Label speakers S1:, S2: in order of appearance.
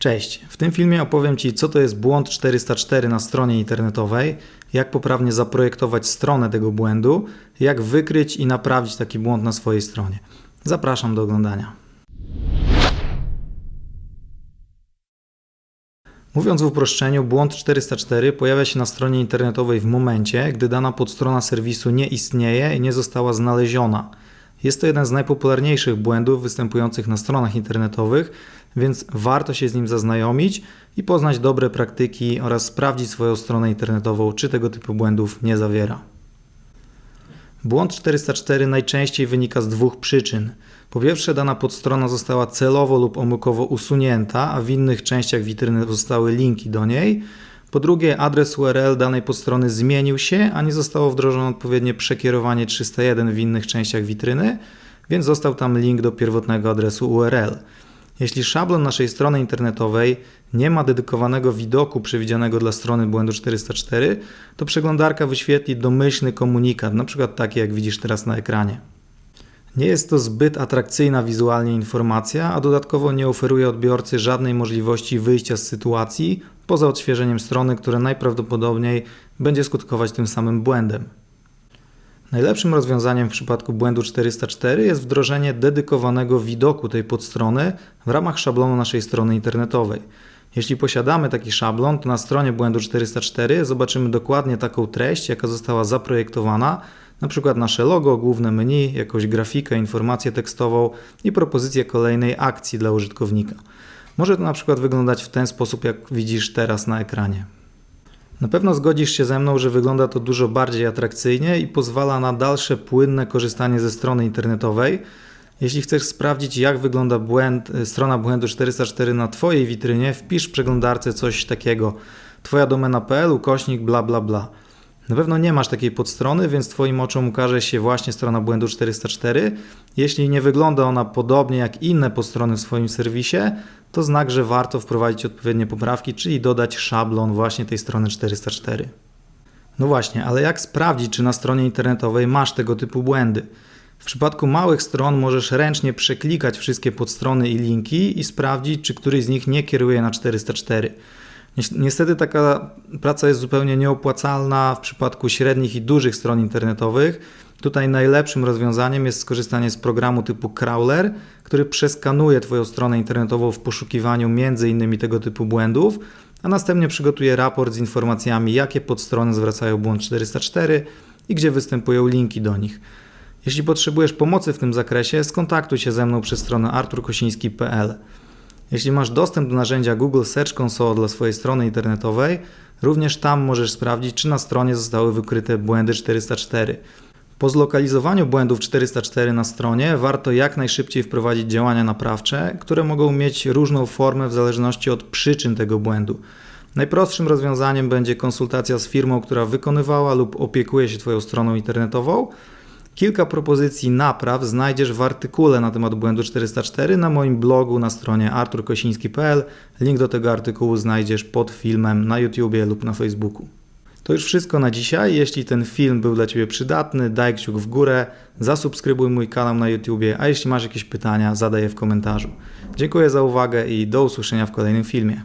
S1: Cześć, w tym filmie opowiem Ci, co to jest błąd 404 na stronie internetowej, jak poprawnie zaprojektować stronę tego błędu, jak wykryć i naprawić taki błąd na swojej stronie. Zapraszam do oglądania. Mówiąc w uproszczeniu, błąd 404 pojawia się na stronie internetowej w momencie, gdy dana podstrona serwisu nie istnieje i nie została znaleziona. Jest to jeden z najpopularniejszych błędów występujących na stronach internetowych, więc warto się z nim zaznajomić i poznać dobre praktyki oraz sprawdzić swoją stronę internetową, czy tego typu błędów nie zawiera. Błąd 404 najczęściej wynika z dwóch przyczyn. Po pierwsze, dana podstrona została celowo lub omyłkowo usunięta, a w innych częściach witryny zostały linki do niej. Po drugie, adres URL danej podstrony zmienił się, a nie zostało wdrożone odpowiednie przekierowanie 301 w innych częściach witryny, więc został tam link do pierwotnego adresu URL. Jeśli szablon naszej strony internetowej nie ma dedykowanego widoku przewidzianego dla strony błędu 404, to przeglądarka wyświetli domyślny komunikat, np. taki jak widzisz teraz na ekranie. Nie jest to zbyt atrakcyjna wizualnie informacja, a dodatkowo nie oferuje odbiorcy żadnej możliwości wyjścia z sytuacji poza odświeżeniem strony, które najprawdopodobniej będzie skutkować tym samym błędem. Najlepszym rozwiązaniem w przypadku błędu 404 jest wdrożenie dedykowanego widoku tej podstrony w ramach szablonu naszej strony internetowej. Jeśli posiadamy taki szablon, to na stronie błędu 404 zobaczymy dokładnie taką treść, jaka została zaprojektowana, na przykład nasze logo, główne menu, jakąś grafikę, informację tekstową i propozycję kolejnej akcji dla użytkownika. Może to na przykład wyglądać w ten sposób, jak widzisz teraz na ekranie. Na pewno zgodzisz się ze mną, że wygląda to dużo bardziej atrakcyjnie i pozwala na dalsze płynne korzystanie ze strony internetowej. Jeśli chcesz sprawdzić, jak wygląda błęd, strona błędu 404 na Twojej witrynie, wpisz w przeglądarce coś takiego twoja domena.pl ukośnik bla bla bla. Na pewno nie masz takiej podstrony, więc Twoim oczom ukaże się właśnie strona błędu 404. Jeśli nie wygląda ona podobnie jak inne podstrony w swoim serwisie, to znak, że warto wprowadzić odpowiednie poprawki, czyli dodać szablon właśnie tej strony 404. No właśnie, ale jak sprawdzić, czy na stronie internetowej masz tego typu błędy? W przypadku małych stron możesz ręcznie przeklikać wszystkie podstrony i linki i sprawdzić, czy któryś z nich nie kieruje na 404. Niestety taka praca jest zupełnie nieopłacalna w przypadku średnich i dużych stron internetowych. Tutaj najlepszym rozwiązaniem jest skorzystanie z programu typu Crawler, który przeskanuje Twoją stronę internetową w poszukiwaniu m.in. tego typu błędów, a następnie przygotuje raport z informacjami, jakie podstrony zwracają błąd 404 i gdzie występują linki do nich. Jeśli potrzebujesz pomocy w tym zakresie, skontaktuj się ze mną przez stronę arturkosiński.pl. Jeśli masz dostęp do narzędzia Google Search Console dla swojej strony internetowej, również tam możesz sprawdzić, czy na stronie zostały wykryte błędy 404. Po zlokalizowaniu błędów 404 na stronie warto jak najszybciej wprowadzić działania naprawcze, które mogą mieć różną formę w zależności od przyczyn tego błędu. Najprostszym rozwiązaniem będzie konsultacja z firmą, która wykonywała lub opiekuje się Twoją stroną internetową, Kilka propozycji napraw znajdziesz w artykule na temat błędu 404 na moim blogu na stronie arturkosiński.pl. Link do tego artykułu znajdziesz pod filmem na YouTubie lub na Facebooku. To już wszystko na dzisiaj. Jeśli ten film był dla Ciebie przydatny, daj kciuk w górę, zasubskrybuj mój kanał na YouTubie, a jeśli masz jakieś pytania, zadaj je w komentarzu. Dziękuję za uwagę i do usłyszenia w kolejnym filmie.